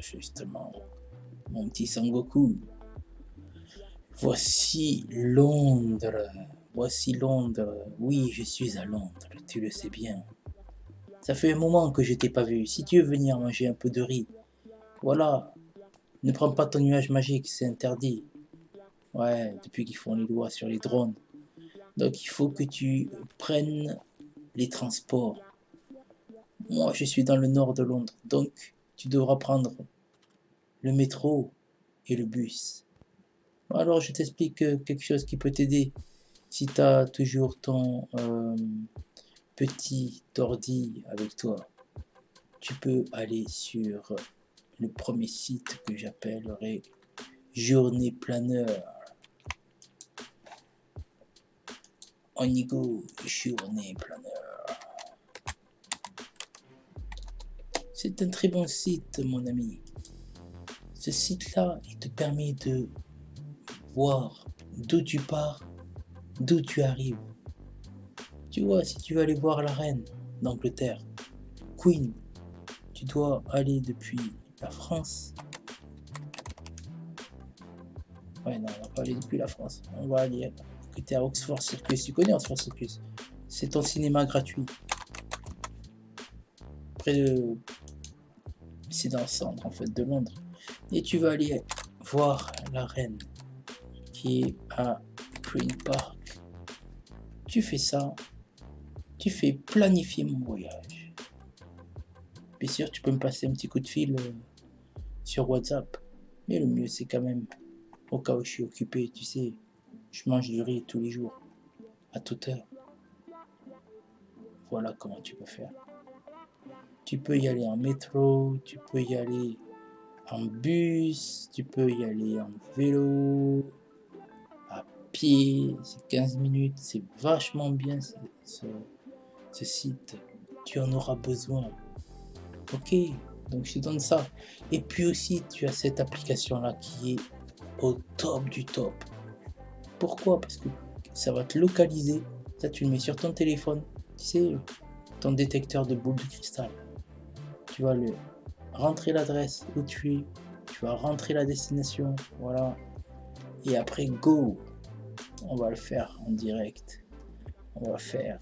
justement, mon petit Sangoku. Voici Londres. Voici Londres. Oui, je suis à Londres, tu le sais bien. Ça fait un moment que je t'ai pas vu. Si tu veux venir manger un peu de riz, voilà. Ne prends pas ton nuage magique, c'est interdit. Ouais, depuis qu'ils font les lois sur les drones. Donc il faut que tu prennes les transports. Moi, je suis dans le nord de Londres, donc tu devras prendre le métro et le bus. Alors, je t'explique quelque chose qui peut t'aider. Si tu as toujours ton euh, petit ordi avec toi, tu peux aller sur le premier site que j'appellerai Journée Planeur. On y go, Journée Planeur. C'est un très bon site, mon ami. Ce site-là, il te permet de voir d'où tu pars, d'où tu arrives. Tu vois, si tu veux aller voir la reine d'Angleterre, Queen, tu dois aller depuis la France. Ouais, non, on va pas aller depuis la France. On va aller écouter à Oxford Circus. Tu connais Oxford Circus? C'est ton cinéma gratuit. Près de... C'est dans le centre, en fait, de Londres. Et tu vas aller voir la reine qui est à Green Park. Tu fais ça, tu fais planifier mon voyage. Bien sûr, tu peux me passer un petit coup de fil euh, sur WhatsApp. Mais le mieux, c'est quand même, au cas où je suis occupé, tu sais, je mange du riz tous les jours, à toute heure. Voilà comment tu peux faire. Tu peux y aller en métro, tu peux y aller en bus, tu peux y aller en vélo, pied, c'est 15 minutes, c'est vachement bien ce, site. Tu en auras besoin. Ok, donc je te donne ça. Et puis aussi, tu as cette application-là qui est au top du top. Pourquoi? Parce que ça va te localiser. Ça, tu le mets sur ton téléphone. Tu sais, ton détecteur de boules de cristal. Tu vas le rentrer l'adresse où tu es. Tu vas rentrer la destination. Voilà. Et après, go on va le faire en direct. On va faire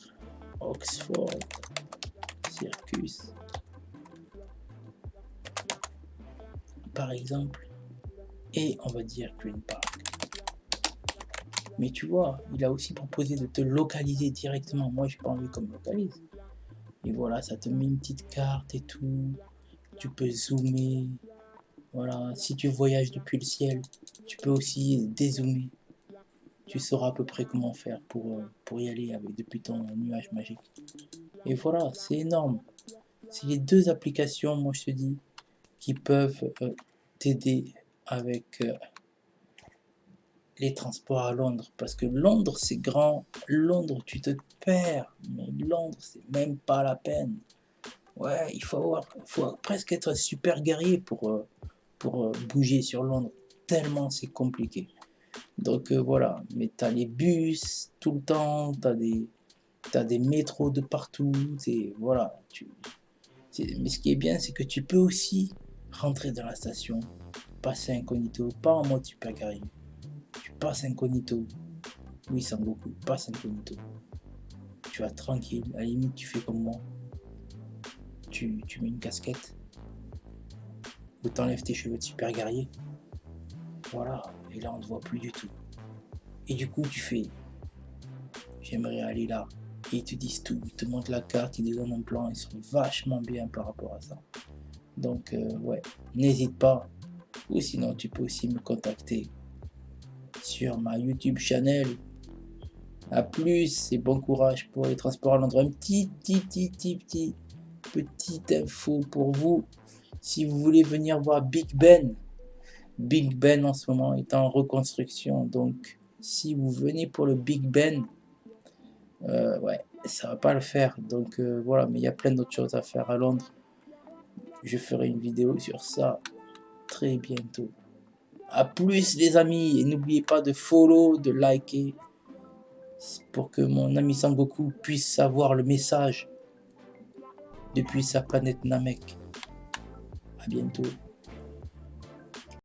Oxford Circus. Par exemple. Et on va dire Green Park. Mais tu vois, il a aussi proposé de te localiser directement. Moi, j'ai pas envie qu'on me localise. Et voilà, ça te met une petite carte et tout. Tu peux zoomer. Voilà, si tu voyages depuis le ciel, tu peux aussi dézoomer tu sauras à peu près comment faire pour, euh, pour y aller avec depuis ton nuage magique. Et voilà, c'est énorme. C'est les deux applications, moi je te dis, qui peuvent euh, t'aider avec euh, les transports à Londres. Parce que Londres, c'est grand. Londres, tu te perds. Mais Londres, c'est même pas la peine. Ouais, il faut, avoir, faut presque être super guerrier pour, pour bouger sur Londres. Tellement c'est compliqué. Donc euh, voilà, mais tu as les bus tout le temps, tu as des, as des métros de partout, et voilà. Tu, mais ce qui est bien, c'est que tu peux aussi rentrer dans la station, passer incognito, pas en mode super carré. Tu passes incognito. Oui, beaucoup, passe incognito. Tu vas tranquille, à la limite, tu fais comme moi. Tu, tu mets une casquette. Ou t'enlèves tes cheveux de super guerrier. Voilà, et là on ne voit plus du tout. Et du coup tu fais, j'aimerais aller là. Et ils te disent tout, ils te montrent la carte, ils te donnent un plan, ils sont vachement bien par rapport à ça. Donc euh, ouais, n'hésite pas. Ou sinon tu peux aussi me contacter sur ma YouTube channel. A plus et bon courage pour les transports à Londres. Un petit, petit, petit, petit, petit, petite info pour vous. Si vous voulez venir voir Big Ben, Big Ben en ce moment est en reconstruction. Donc, si vous venez pour le Big Ben, euh, ouais, ça va pas le faire. Donc, euh, voilà, mais il y a plein d'autres choses à faire à Londres. Je ferai une vidéo sur ça très bientôt. A plus les amis, et n'oubliez pas de follow, de liker, pour que mon ami Sangoku puisse savoir le message depuis sa planète Namek. A bientôt.